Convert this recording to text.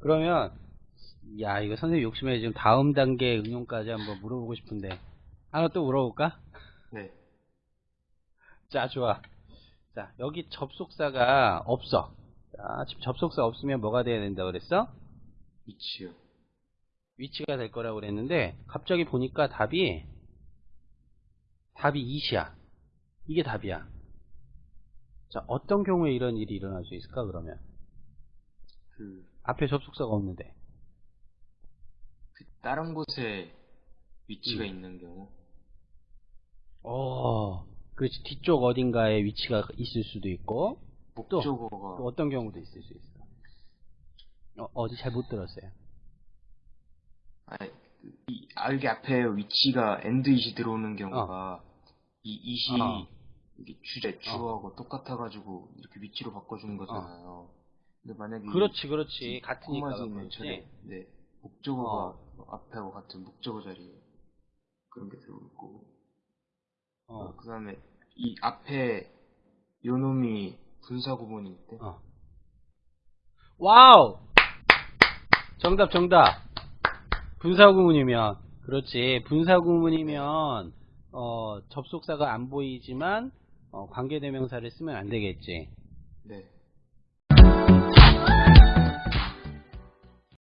그러면 야 이거 선생님 욕심에 지금 다음 단계 응용까지 한번 물어보고 싶은데 하나 또 물어볼까? 네. 자 좋아. 자 여기 접속사가 없어. 자 지금 접속사 없으면 뭐가 돼야 된다 그랬어? 위치요. 위치가 될 거라고 그랬는데 갑자기 보니까 답이 답이 2시야. 이게 답이야. 자 어떤 경우에 이런 일이 일어날 수 있을까 그러면 그, 앞에 접속사가 없는데 그 다른 곳에 위치가 음. 있는 경우. 어 그렇지 뒤쪽 어딘가에 위치가 있을 수도 있고 또 목적어가 어떤 경우도 있을 수 있어. 어, 어디 잘못 들었어요. 그 이, 아, 여기 앞에 위치가 엔드잇이 들어오는 경우가 이 이시 어. 이게 주제 주어하고 똑같아가지고 이렇게 위치로 바꿔주는 거잖아요. 근데 만약에 그렇지 그렇지 콤마지 있는 그렇지. 네 목적어가 앞에하고 같은 목적어 자리에 그런 게 들어오고 어, 그 다음에 이 앞에 요놈이 분사 구문이 있대. 어. 와우! 정답, 정답. 분사 구문이면, 그렇지. 분사 구문이면, 어, 접속사가 안 보이지만, 어, 관계대명사를 쓰면 안 되겠지. 네.